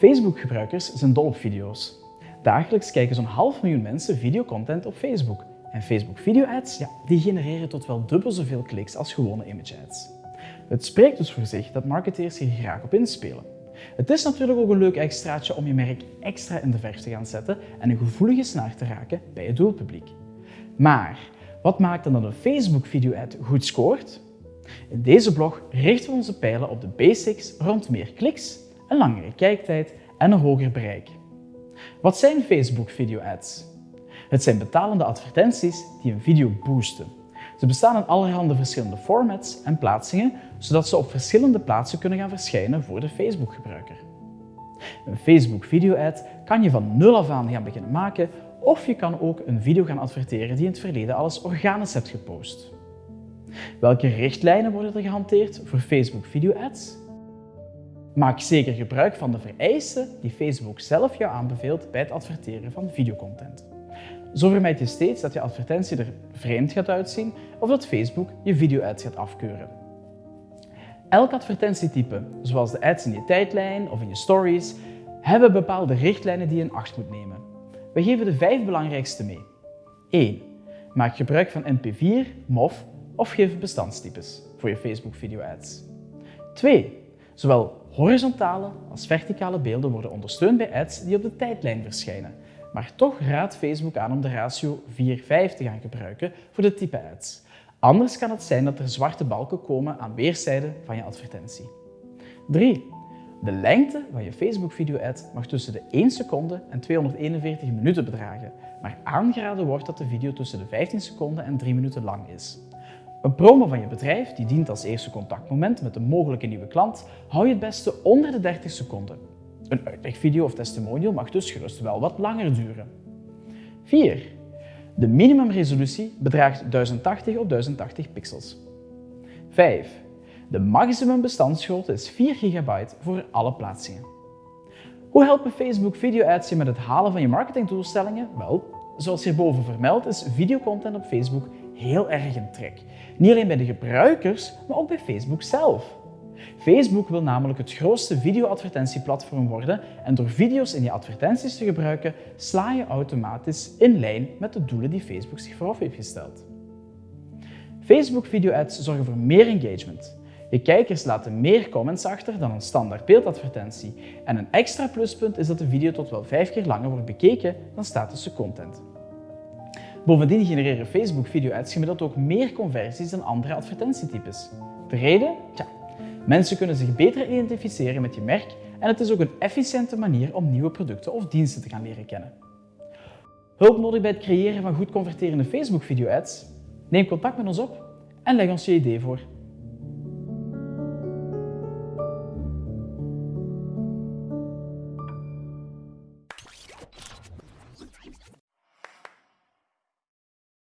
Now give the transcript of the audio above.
Facebook-gebruikers zijn dol op video's. Dagelijks kijken zo'n half miljoen mensen videocontent op Facebook. En Facebook Video Ads ja, die genereren tot wel dubbel zoveel kliks als gewone image ads. Het spreekt dus voor zich dat marketeers hier graag op inspelen. Het is natuurlijk ook een leuk extraatje om je merk extra in de verf te gaan zetten en een gevoelige snaar te raken bij je doelpubliek. Maar wat maakt dan dat een Facebook video ad goed scoort? In deze blog richten we onze pijlen op de basics rond meer kliks, een langere kijktijd en een hoger bereik. Wat zijn Facebook video ads? Het zijn betalende advertenties die een video boosten. Ze bestaan in allerhande verschillende formats en plaatsingen, zodat ze op verschillende plaatsen kunnen gaan verschijnen voor de Facebook-gebruiker. Een Facebook video-ad kan je van nul af aan gaan beginnen maken of je kan ook een video gaan adverteren die in het verleden alles organisch hebt gepost. Welke richtlijnen worden er gehanteerd voor Facebook video-ads? Maak zeker gebruik van de vereisten die Facebook zelf jou aanbeveelt bij het adverteren van videocontent. Zo vermijd je steeds dat je advertentie er vreemd gaat uitzien of dat Facebook je video-ads gaat afkeuren. Elk advertentietype, zoals de ads in je tijdlijn of in je stories, hebben bepaalde richtlijnen die je in acht moet nemen. We geven de vijf belangrijkste mee. 1. Maak gebruik van MP4, MOV of GIF bestandstypes voor je Facebook video ads. 2. Zowel horizontale als verticale beelden worden ondersteund bij ads die op de tijdlijn verschijnen, maar toch raadt Facebook aan om de ratio 4-5 te gaan gebruiken voor dit type ads. Anders kan het zijn dat er zwarte balken komen aan weerszijden van je advertentie. 3. De lengte van je Facebook video-ad mag tussen de 1 seconde en 241 minuten bedragen, maar aangeraden wordt dat de video tussen de 15 seconden en 3 minuten lang is. Een promo van je bedrijf, die dient als eerste contactmoment met een mogelijke nieuwe klant, hou je het beste onder de 30 seconden. Een uitlegvideo of testimonial mag dus gerust wel wat langer duren. 4. De minimumresolutie bedraagt 1080 op 1080 pixels. 5. De maximum bestandsgrootte is 4 GB voor alle plaatsingen. Hoe helpen Facebook video ads je met het halen van je marketingdoelstellingen? Wel, zoals hierboven vermeld is videocontent op Facebook heel erg in trek. Niet alleen bij de gebruikers, maar ook bij Facebook zelf. Facebook wil namelijk het grootste video-advertentieplatform worden en door video's in je advertenties te gebruiken, sla je automatisch in lijn met de doelen die Facebook zich vooraf heeft gesteld. Facebook video-ads zorgen voor meer engagement. Je kijkers laten meer comments achter dan een standaard beeldadvertentie. En een extra pluspunt is dat de video tot wel vijf keer langer wordt bekeken dan statische content. Bovendien genereren Facebook video-ads gemiddeld ook meer conversies dan andere advertentietypes. De reden? Tja, mensen kunnen zich beter identificeren met je merk en het is ook een efficiënte manier om nieuwe producten of diensten te gaan leren kennen. Hulp nodig bij het creëren van goed converterende Facebook video-ads? Neem contact met ons op en leg ons je idee voor.